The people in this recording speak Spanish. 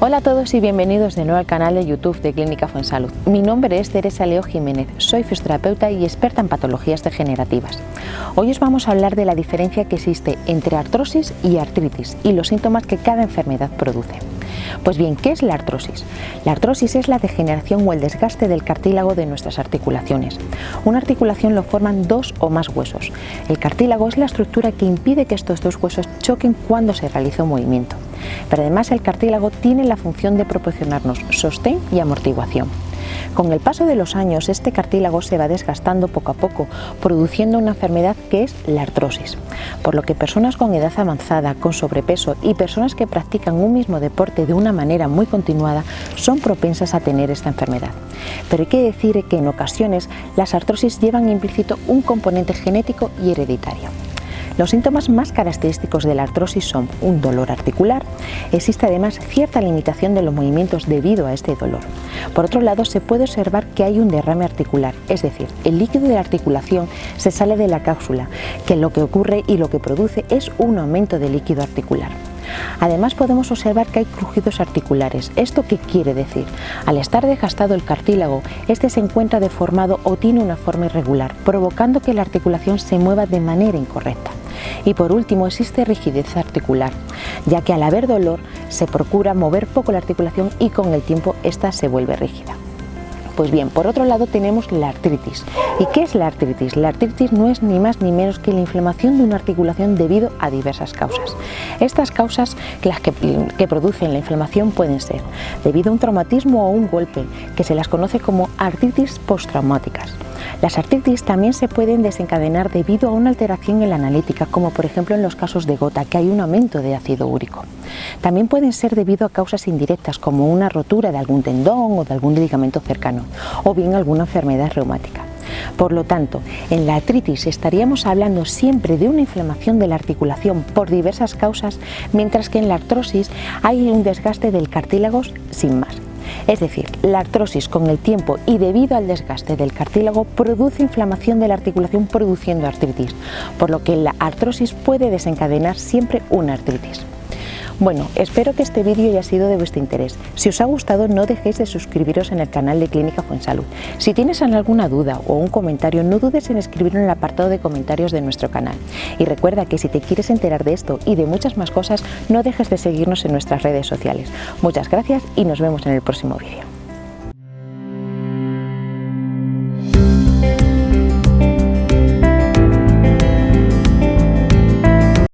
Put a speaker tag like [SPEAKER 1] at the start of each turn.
[SPEAKER 1] a todos y bienvenidos de nuevo al canal de YouTube de Clínica Fuensalud. Mi nombre es Teresa Leo Jiménez, soy fisioterapeuta y experta en patologías degenerativas. Hoy os vamos a hablar de la diferencia que existe entre artrosis y artritis y los síntomas que cada enfermedad produce. Pues bien, ¿qué es la artrosis? La artrosis es la degeneración o el desgaste del cartílago de nuestras articulaciones. Una articulación lo forman dos o más huesos. El cartílago es la estructura que impide que estos dos huesos choquen cuando se realiza un movimiento. Pero además el cartílago tiene la función de proporcionarnos sostén y amortiguación. Con el paso de los años este cartílago se va desgastando poco a poco, produciendo una enfermedad que es la artrosis, por lo que personas con edad avanzada, con sobrepeso y personas que practican un mismo deporte de una manera muy continuada son propensas a tener esta enfermedad. Pero hay que decir que en ocasiones las artrosis llevan implícito un componente genético y hereditario. Los síntomas más característicos de la artrosis son un dolor articular. Existe además cierta limitación de los movimientos debido a este dolor. Por otro lado, se puede observar que hay un derrame articular, es decir, el líquido de la articulación se sale de la cápsula, que lo que ocurre y lo que produce es un aumento de líquido articular. Además podemos observar que hay crujidos articulares. ¿Esto qué quiere decir? Al estar desgastado el cartílago, este se encuentra deformado o tiene una forma irregular, provocando que la articulación se mueva de manera incorrecta. Y por último existe rigidez articular, ya que al haber dolor se procura mover poco la articulación y con el tiempo esta se vuelve rígida. Pues bien, por otro lado tenemos la artritis. ¿Y qué es la artritis? La artritis no es ni más ni menos que la inflamación de una articulación debido a diversas causas. Estas causas, las que, que producen la inflamación pueden ser debido a un traumatismo o un golpe, que se las conoce como artritis postraumáticas. Las artritis también se pueden desencadenar debido a una alteración en la analítica, como por ejemplo en los casos de gota, que hay un aumento de ácido úrico. También pueden ser debido a causas indirectas, como una rotura de algún tendón o de algún ligamento cercano, o bien alguna enfermedad reumática. Por lo tanto, en la artritis estaríamos hablando siempre de una inflamación de la articulación por diversas causas, mientras que en la artrosis hay un desgaste del cartílago sin más. Es decir, la artrosis con el tiempo y debido al desgaste del cartílago produce inflamación de la articulación produciendo artritis, por lo que la artrosis puede desencadenar siempre una artritis. Bueno, espero que este vídeo haya sido de vuestro interés. Si os ha gustado no dejéis de suscribiros en el canal de Clínica Fuensalud. Si tienes alguna duda o un comentario no dudes en escribirlo en el apartado de comentarios de nuestro canal. Y recuerda que si te quieres enterar de esto y de muchas más cosas no dejes de seguirnos en nuestras redes sociales. Muchas gracias y nos vemos en el próximo vídeo.